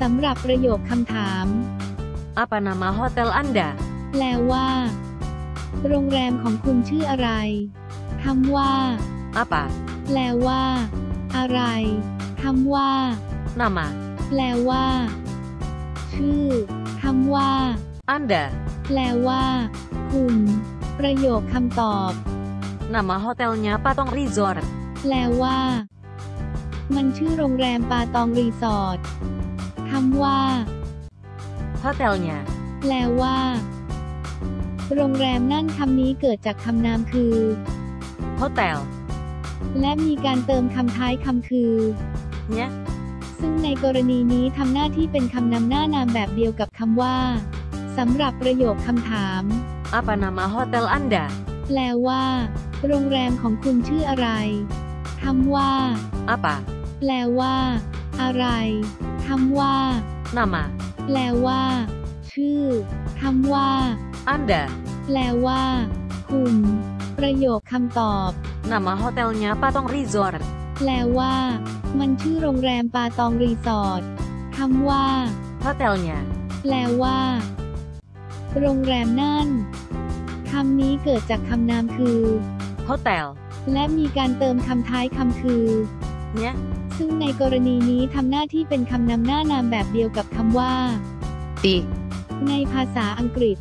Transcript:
สำหรับประโยคคำถาม Apa nama hotel Anda? แปลว่า โรงแรมของคุณชื่ออะไรคำว่า Apa? แปลว่า อะไรคำว่า Nama. แปลว่า ชื่อคำว่า Anda. แปลว่า คุณ ประโยคคำตอบ Nama hotelnya Patong Resort. แปลว่า มันชื่อโรงแรมปาตองรีสอร์ท คำว่า Hotelnya. แปลว่า โรงแรมนั่นคำนี้เกิดจากคำนามคือ Hotel. และมีการเติมคำท้ายคำคือ Nya. ซึ่งในกรณีนี้ทำหน้าที่เป็นคำนำหน้านามแบบเดียวกับคำว่าสำหรับประโยคคำถาม Apa nama hotel Anda? แปลว่า โรงแรมของคุณชื่ออะไรคำว่า Apa? แปลว่า อะไร คำว่า Nama. แปลว่า ชื่อคำว่า Anda. แปลว่า คุณ ประโยคคำตอบ Nama hotelnya Patong Resort. แปลว่า มันชื่อโรงแรมปาตองรีสอร์ทคำว่า Hotelnya. แปลว่า โรงแรมนั่นคำนี้เกิดจากคำนามคือ Hotel. และมีการเติมคำท้ายคำคือ Nya. ซึ่งในกรณีนี้ทำหน้าที่เป็นคำนำหน้านามแบบเดียวกับคำว่า Di. ในภาษาอังกฤษ